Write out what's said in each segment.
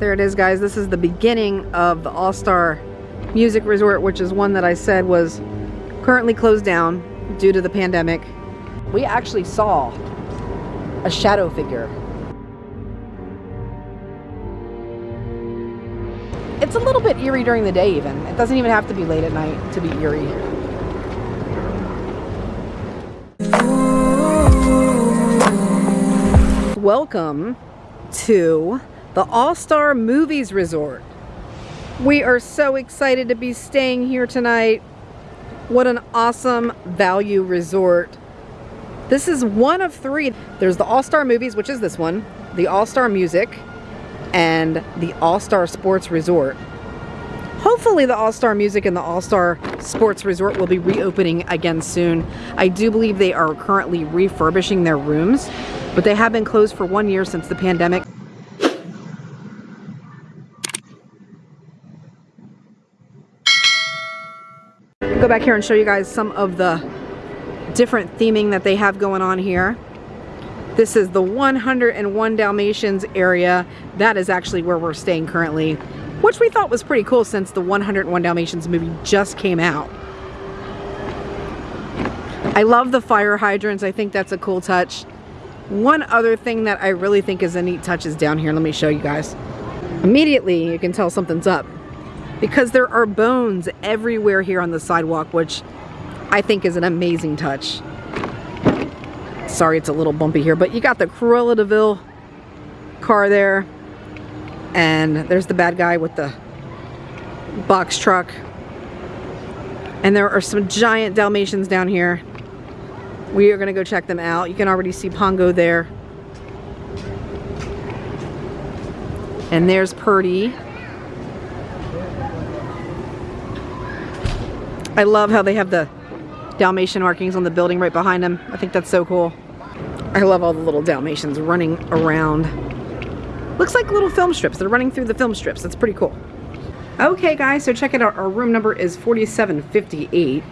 There it is, guys. This is the beginning of the All-Star Music Resort, which is one that I said was currently closed down due to the pandemic. We actually saw a shadow figure. It's a little bit eerie during the day even. It doesn't even have to be late at night to be eerie. Welcome to the All-Star Movies Resort. We are so excited to be staying here tonight. What an awesome value resort. This is one of three. There's the All-Star Movies, which is this one, the All-Star Music, and the All-Star Sports Resort. Hopefully the All-Star Music and the All-Star Sports Resort will be reopening again soon. I do believe they are currently refurbishing their rooms, but they have been closed for one year since the pandemic. Back here and show you guys some of the different theming that they have going on here. This is the 101 Dalmatians area. That is actually where we're staying currently, which we thought was pretty cool since the 101 Dalmatians movie just came out. I love the fire hydrants. I think that's a cool touch. One other thing that I really think is a neat touch is down here. Let me show you guys. Immediately, you can tell something's up because there are bones everywhere here on the sidewalk, which I think is an amazing touch. Sorry, it's a little bumpy here, but you got the Cruella de Vil car there, and there's the bad guy with the box truck. And there are some giant Dalmatians down here. We are gonna go check them out. You can already see Pongo there. And there's Purdy. I love how they have the Dalmatian markings on the building right behind them. I think that's so cool. I love all the little Dalmatians running around. Looks like little film strips. They're running through the film strips. That's pretty cool. Okay guys, so check it out. Our room number is 4758.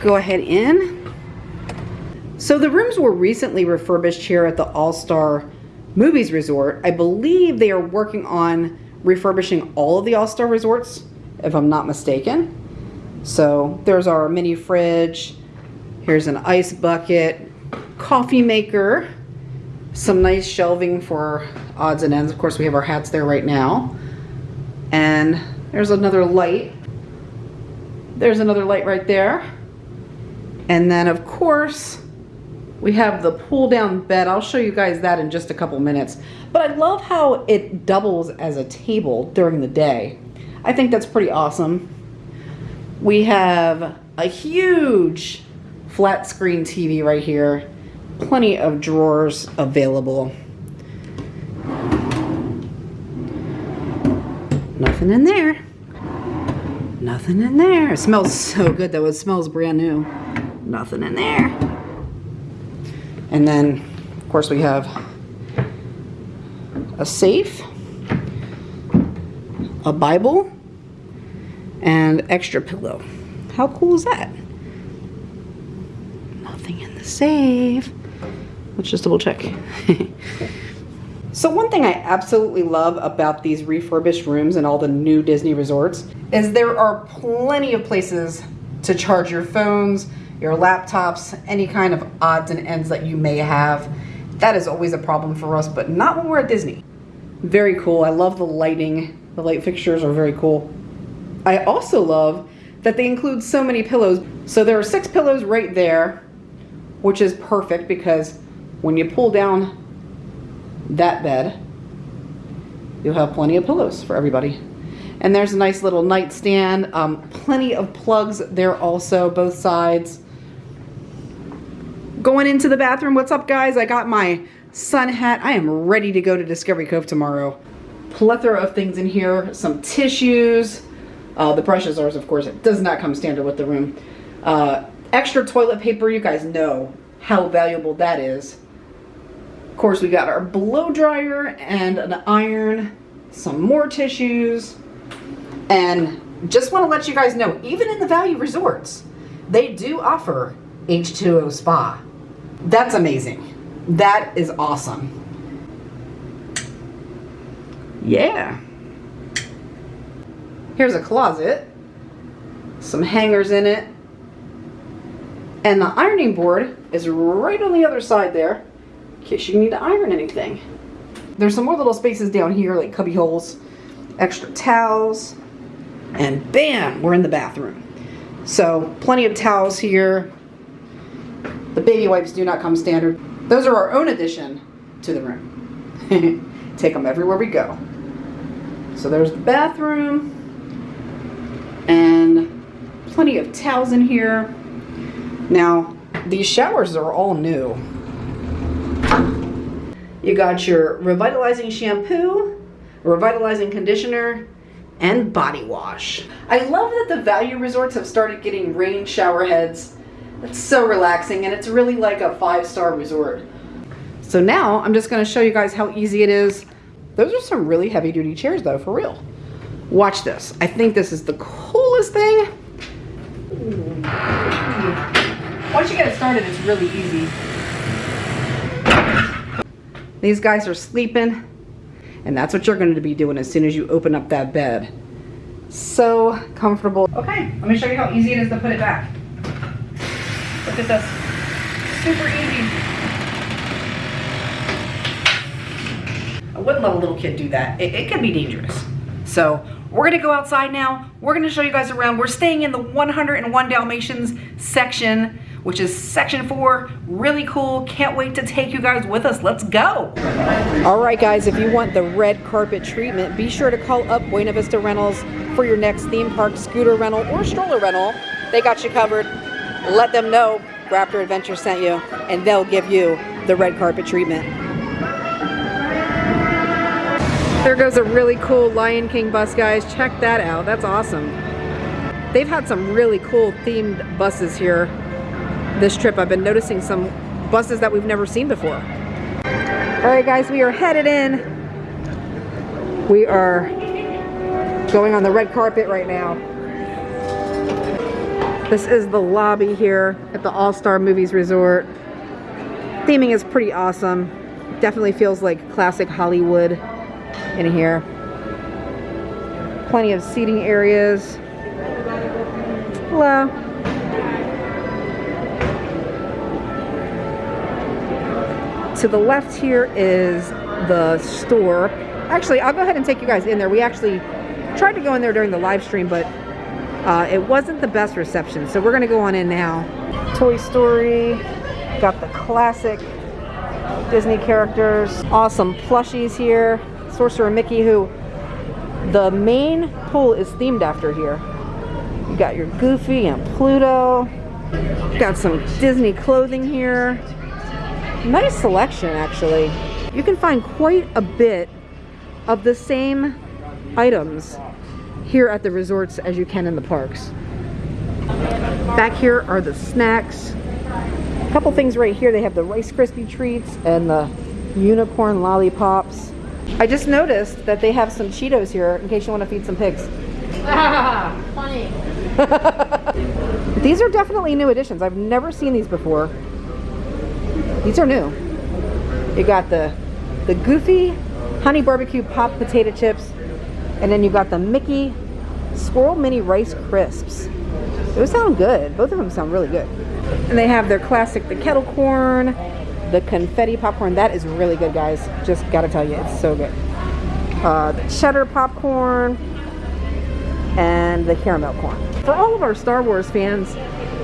Go ahead in. So the rooms were recently refurbished here at the All-Star Movies Resort. I believe they are working on refurbishing all of the All-Star Resorts, if I'm not mistaken. So there's our mini fridge. Here's an ice bucket, coffee maker, some nice shelving for odds and ends. Of course, we have our hats there right now. And there's another light. There's another light right there. And then, of course, we have the pull down bed. I'll show you guys that in just a couple minutes. But I love how it doubles as a table during the day. I think that's pretty awesome. We have a huge flat screen TV right here. Plenty of drawers available. Nothing in there. Nothing in there. It smells so good though. It smells brand new. Nothing in there. And then, of course, we have a safe, a Bible, and extra pillow. How cool is that? Nothing in the safe. Let's just double check. so one thing I absolutely love about these refurbished rooms and all the new Disney resorts is there are plenty of places to charge your phones, your laptops, any kind of odds and ends that you may have. That is always a problem for us, but not when we're at Disney. Very cool. I love the lighting. The light fixtures are very cool. I also love that they include so many pillows. So there are six pillows right there, which is perfect because when you pull down that bed, you'll have plenty of pillows for everybody. And there's a nice little nightstand, um, plenty of plugs there also, both sides. Going into the bathroom, what's up guys? I got my sun hat. I am ready to go to Discovery Cove tomorrow. Plethora of things in here, some tissues, uh, the brushes are, of course, it does not come standard with the room. Uh, extra toilet paper, you guys know how valuable that is. Of course, we got our blow dryer and an iron, some more tissues, and just want to let you guys know, even in the value resorts, they do offer H2O spa. That's amazing. That is awesome. Yeah. Here's a closet. Some hangers in it. And the ironing board is right on the other side there, in case you need to iron anything. There's some more little spaces down here, like cubby holes, extra towels, and bam, we're in the bathroom. So plenty of towels here. The baby wipes do not come standard. Those are our own addition to the room. Take them everywhere we go. So there's the bathroom and plenty of towels in here. Now, these showers are all new. You got your revitalizing shampoo, revitalizing conditioner, and body wash. I love that the value resorts have started getting rain shower heads. It's so relaxing and it's really like a five-star resort. So now I'm just gonna show you guys how easy it is. Those are some really heavy duty chairs though, for real. Watch this. I think this is the coolest thing. Once you get it started, it's really easy. These guys are sleeping, and that's what you're going to be doing as soon as you open up that bed. So comfortable. Okay, let me show you how easy it is to put it back. Look at this. Super easy. I wouldn't let a little kid do that. It, it can be dangerous. So we're gonna go outside now. We're gonna show you guys around. We're staying in the 101 Dalmatians section, which is section four. Really cool. Can't wait to take you guys with us. Let's go. All right, guys, if you want the red carpet treatment, be sure to call up Buena Vista Rentals for your next theme park scooter rental or stroller rental. They got you covered. Let them know Raptor Adventure sent you, and they'll give you the red carpet treatment. There goes a really cool Lion King bus, guys. Check that out. That's awesome. They've had some really cool themed buses here this trip. I've been noticing some buses that we've never seen before. All right, guys, we are headed in. We are going on the red carpet right now. This is the lobby here at the All-Star Movies Resort. Theming is pretty awesome. Definitely feels like classic Hollywood in here. Plenty of seating areas. Hello. To the left here is the store. Actually, I'll go ahead and take you guys in there. We actually tried to go in there during the live stream, but uh, it wasn't the best reception. So we're gonna go on in now. Toy Story, got the classic Disney characters. Awesome plushies here. Sorcerer Mickey, who the main pool is themed after here. You got your Goofy and Pluto. Got some Disney clothing here. Nice selection, actually. You can find quite a bit of the same items here at the resorts as you can in the parks. Back here are the snacks. A couple things right here. They have the Rice Krispie treats and the unicorn lollipops. I just noticed that they have some Cheetos here in case you want to feed some pigs. Funny. These are definitely new additions. I've never seen these before. These are new. You got the the Goofy Honey Barbecue Pop Potato Chips, and then you got the Mickey Squirrel Mini Rice Crisps. Those sound good. Both of them sound really good. And they have their classic, the kettle corn, the confetti popcorn. That is really good, guys. Just gotta tell you, it's so good. Uh, the cheddar popcorn and the caramel corn. For all of our Star Wars fans,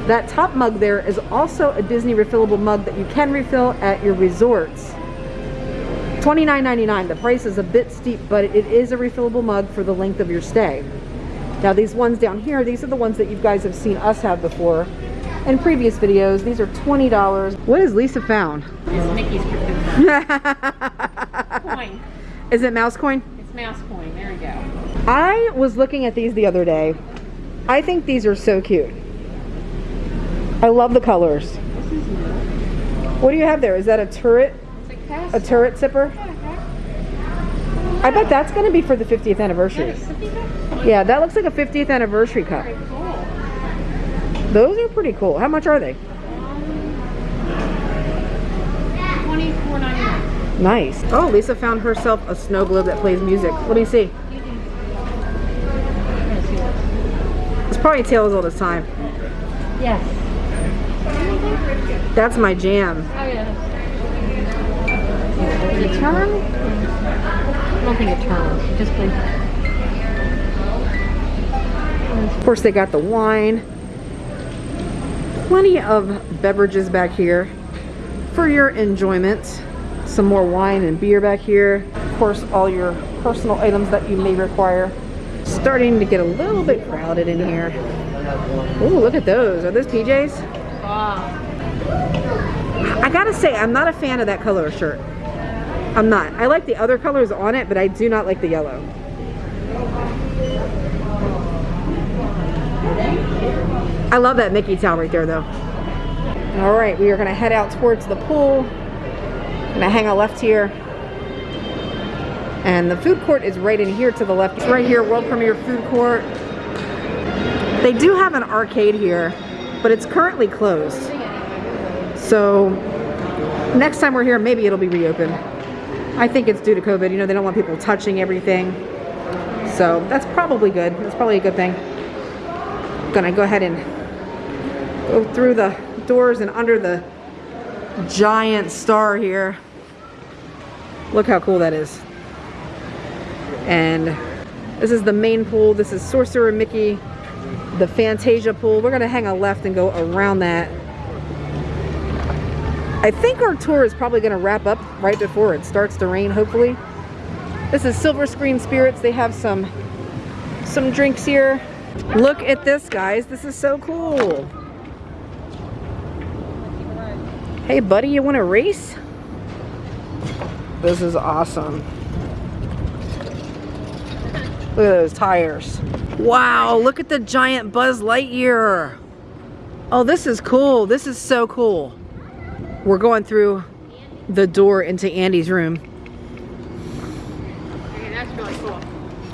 that top mug there is also a Disney refillable mug that you can refill at your resorts. $29.99. The price is a bit steep, but it is a refillable mug for the length of your stay. Now these ones down here, these are the ones that you guys have seen us have before in previous videos. These are $20. What has Lisa found? It's Mickey's coin. Is it mouse coin? It's mouse coin. There we go. I was looking at these the other day. I think these are so cute. I love the colors. This is new. What do you have there? Is that a turret? It's a. A turret sipper? I bet that's going to be for the 50th anniversary. Yeah, that looks like a 50th anniversary cup. Those are pretty cool. How much are they? Nice. Oh, Lisa found herself a snow globe that plays music. Let me see. It's probably Tale as Old as Time. Yes. That's my jam. Oh yeah. It turn? I don't think it turned. It just plays. Of course, they got the wine. Plenty of beverages back here for your enjoyment. Some more wine and beer back here. Of course, all your personal items that you may require. Starting to get a little bit crowded in here. Ooh, look at those. Are those PJs? Wow. I gotta say, I'm not a fan of that color shirt. I'm not. I like the other colors on it, but I do not like the yellow. I love that Mickey towel right there though. All right, we are gonna head out towards the pool. I'm Gonna hang a left here. And the food court is right in here to the left. It's right here, World Premiere Food Court. They do have an arcade here, but it's currently closed. So next time we're here, maybe it'll be reopened. I think it's due to COVID. You know, they don't want people touching everything. So that's probably good. That's probably a good thing. Gonna go ahead and through the doors and under the giant star here. Look how cool that is. And this is the main pool. This is Sorcerer Mickey, the Fantasia pool. We're gonna hang a left and go around that. I think our tour is probably gonna wrap up right before it starts to rain, hopefully. This is Silver Screen Spirits. They have some, some drinks here. Look at this, guys. This is so cool. Hey, buddy, you wanna race? This is awesome. Look at those tires. Wow, look at the giant Buzz Lightyear. Oh, this is cool. This is so cool. We're going through the door into Andy's room. Okay, that's really cool.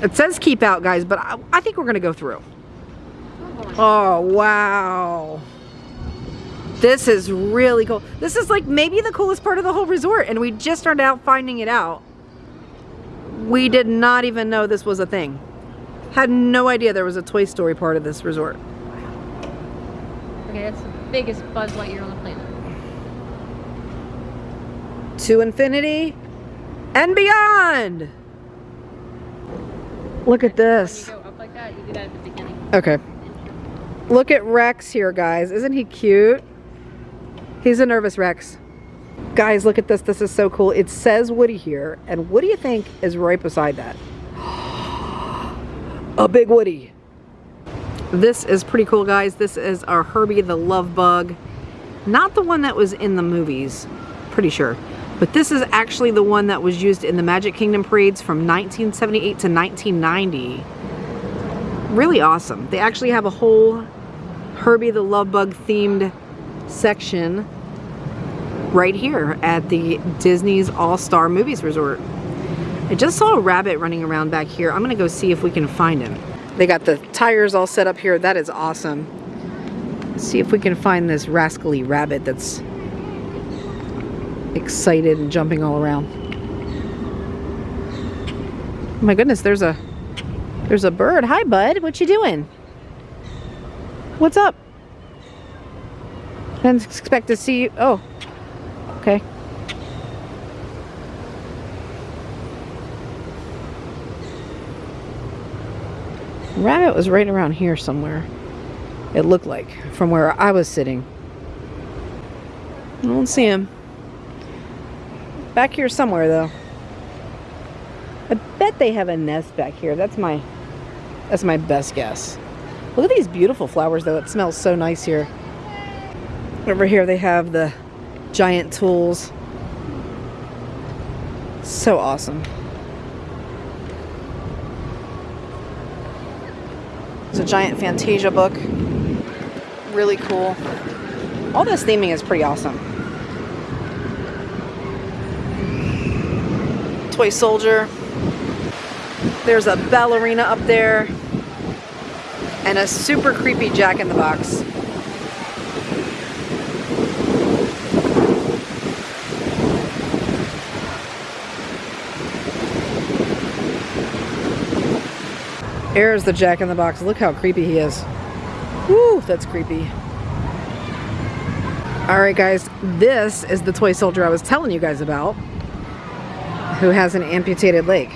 It says keep out, guys, but I, I think we're gonna go through. Oh, wow. This is really cool. This is like maybe the coolest part of the whole resort, and we just started out finding it out. We did not even know this was a thing. Had no idea there was a Toy Story part of this resort. Okay, that's the biggest Buzz Lightyear on the planet. To infinity and beyond. Look at this. you go up like that, you do that at. Okay. Look at Rex here, guys. Isn't he cute? He's a nervous Rex. Guys, look at this. This is so cool. It says Woody here. And what do you think is right beside that? A big Woody. This is pretty cool, guys. This is our Herbie the Love Bug. Not the one that was in the movies, pretty sure. But this is actually the one that was used in the Magic Kingdom parades from 1978 to 1990 really awesome. They actually have a whole Herbie the Love Bug themed section right here at the Disney's All-Star Movies Resort. I just saw a rabbit running around back here. I'm gonna go see if we can find him. They got the tires all set up here. That is awesome. Let's see if we can find this rascally rabbit that's excited and jumping all around. Oh my goodness, there's a there's a bird. Hi, bud. What you doing? What's up? Didn't expect to see you. Oh, Rabbit was right around here somewhere. It looked like from where I was sitting. I don't see him. Back here somewhere though. I bet they have a nest back here. That's my that's my best guess. Look at these beautiful flowers though. It smells so nice here. Over here they have the giant tools. So awesome. It's a giant Fantasia book. Really cool. All this theming is pretty awesome. Toy Soldier. There's a ballerina up there. And a super creepy Jack in the Box. There's the Jack in the Box. Look how creepy he is. Woo, that's creepy. All right, guys, this is the toy soldier I was telling you guys about who has an amputated leg.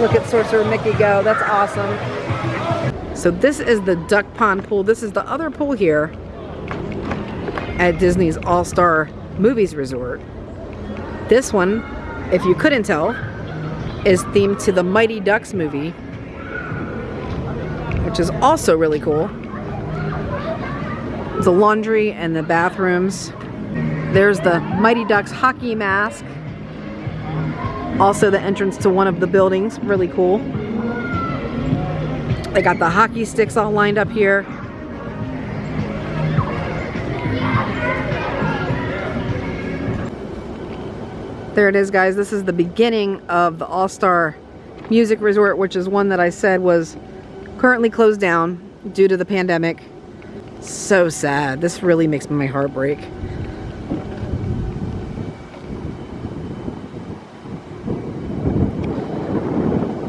Look at Sorcerer Mickey go. That's awesome. So this is the duck pond pool. This is the other pool here at Disney's All-Star Movies Resort. This one, if you couldn't tell, is themed to the Mighty Ducks movie, which is also really cool. The laundry and the bathrooms. There's the Mighty Ducks hockey mask. Also the entrance to one of the buildings, really cool. They got the hockey sticks all lined up here. There it is, guys. This is the beginning of the All-Star Music Resort, which is one that I said was currently closed down due to the pandemic. So sad. This really makes my heart break.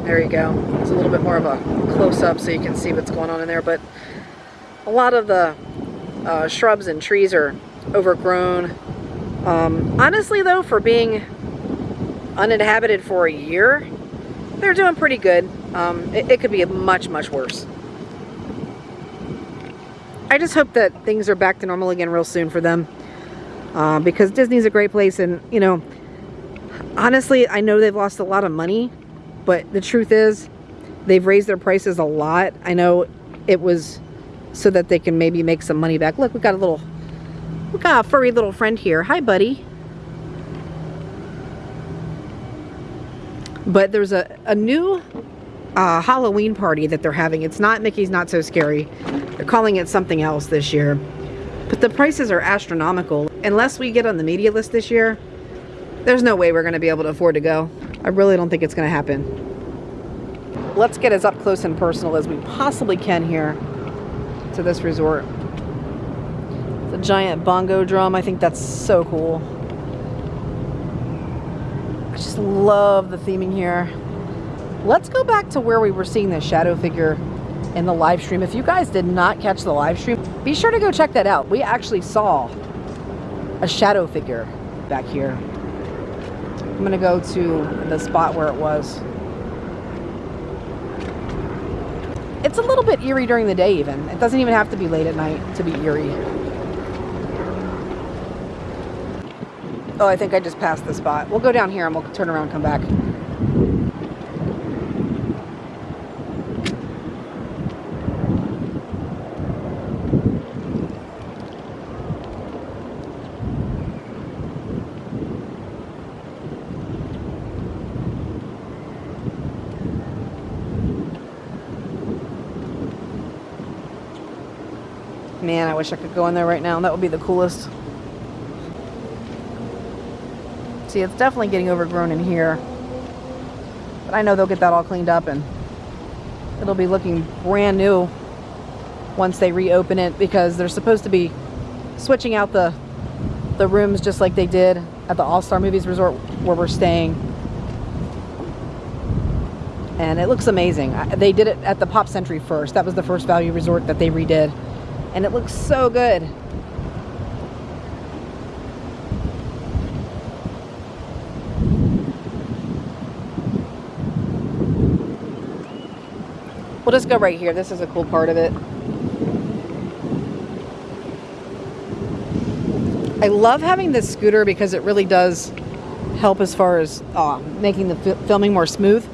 There you go. It's a little bit more of a close-up so you can see what's going on in there, but a lot of the uh, shrubs and trees are overgrown. Um, honestly though, for being uninhabited for a year, they're doing pretty good. Um, it, it could be much, much worse. I just hope that things are back to normal again real soon for them. Uh, because Disney's a great place and, you know, honestly, I know they've lost a lot of money, but the truth is they've raised their prices a lot. I know it was so that they can maybe make some money back. Look, we got a little, we got a furry little friend here. Hi, buddy. But there's a, a new uh, Halloween party that they're having. It's not Mickey's Not So Scary. They're calling it something else this year. But the prices are astronomical. Unless we get on the media list this year, there's no way we're going to be able to afford to go. I really don't think it's going to happen. Let's get as up close and personal as we possibly can here to this resort. The giant bongo drum, I think that's so cool. I just love the theming here. Let's go back to where we were seeing the shadow figure in the live stream. If you guys did not catch the live stream, be sure to go check that out. We actually saw a shadow figure back here. I'm gonna go to the spot where it was. It's a little bit eerie during the day even. It doesn't even have to be late at night to be eerie. Oh, I think I just passed the spot. We'll go down here and we'll turn around and come back. Man, I wish I could go in there right now. That would be the coolest. See, it's definitely getting overgrown in here. But I know they'll get that all cleaned up and it'll be looking brand new once they reopen it because they're supposed to be switching out the the rooms just like they did at the All-Star Movies Resort where we're staying. And it looks amazing. They did it at the Pop Century first. That was the first value resort that they redid and it looks so good. We'll just go right here. This is a cool part of it. I love having this scooter because it really does help as far as uh, making the filming more smooth.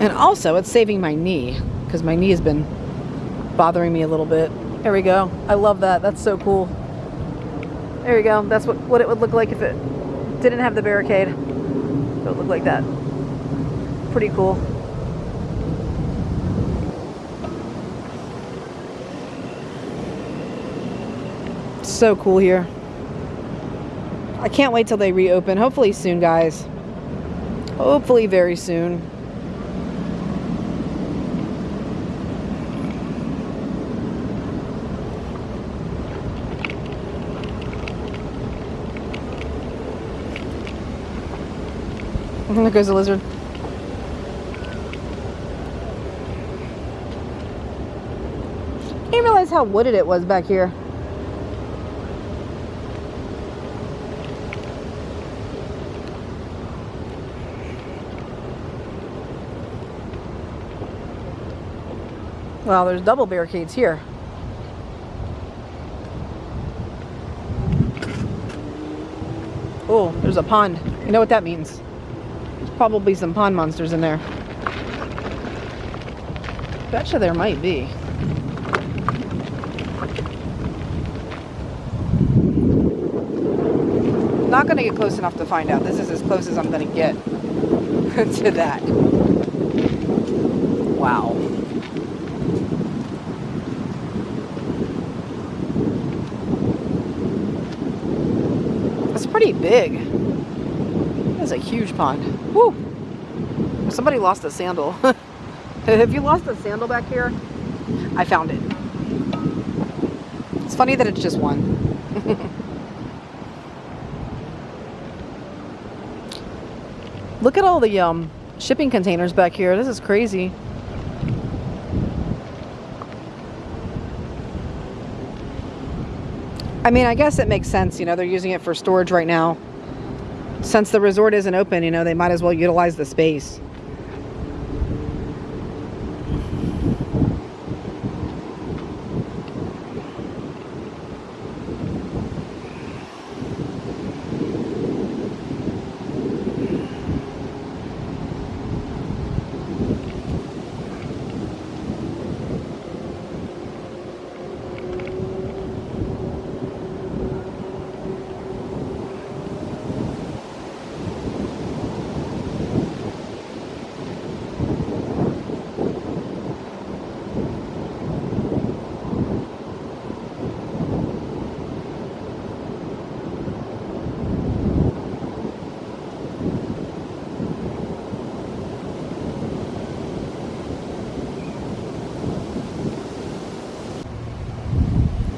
And also, it's saving my knee because my knee has been bothering me a little bit. There we go. I love that. That's so cool. There you go. That's what, what it would look like if it didn't have the barricade. It would look like that. Pretty cool. So cool here. I can't wait till they reopen. Hopefully soon, guys. Hopefully very soon. there goes a the lizard. I didn't realize how wooded it was back here. Well, there's double barricades here. Oh, there's a pond. You know what that means. Probably some pond monsters in there. Betcha there might be. Not gonna get close enough to find out. This is as close as I'm gonna get to that. Wow. That's pretty big. That's a huge pond. Woo! Somebody lost a sandal. Have you lost a sandal back here? I found it. It's funny that it's just one. Look at all the um, shipping containers back here. This is crazy. I mean, I guess it makes sense. You know, they're using it for storage right now. Since the resort isn't open, you know, they might as well utilize the space.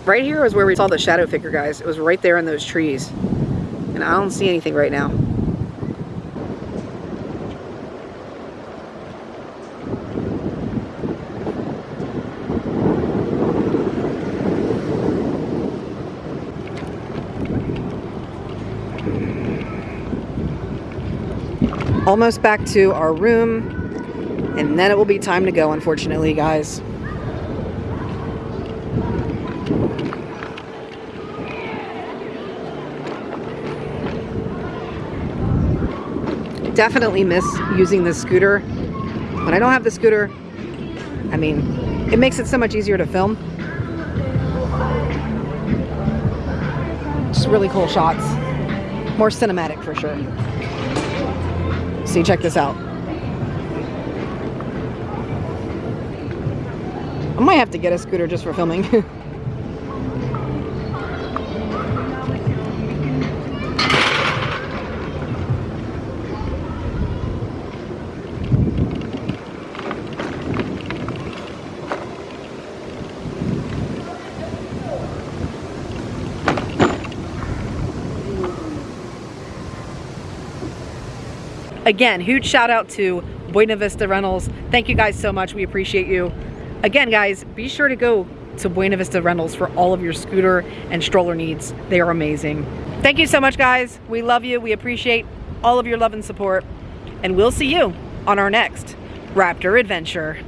Right here is where we saw the shadow figure, guys. It was right there in those trees. And I don't see anything right now. Almost back to our room. And then it will be time to go, unfortunately, guys. Definitely miss using the scooter. When I don't have the scooter, I mean, it makes it so much easier to film. Just really cool shots. More cinematic for sure. See, check this out. I might have to get a scooter just for filming. Again, huge shout out to Buena Vista Rentals. Thank you guys so much. We appreciate you. Again, guys, be sure to go to Buena Vista Rentals for all of your scooter and stroller needs. They are amazing. Thank you so much, guys. We love you. We appreciate all of your love and support. And we'll see you on our next Raptor adventure.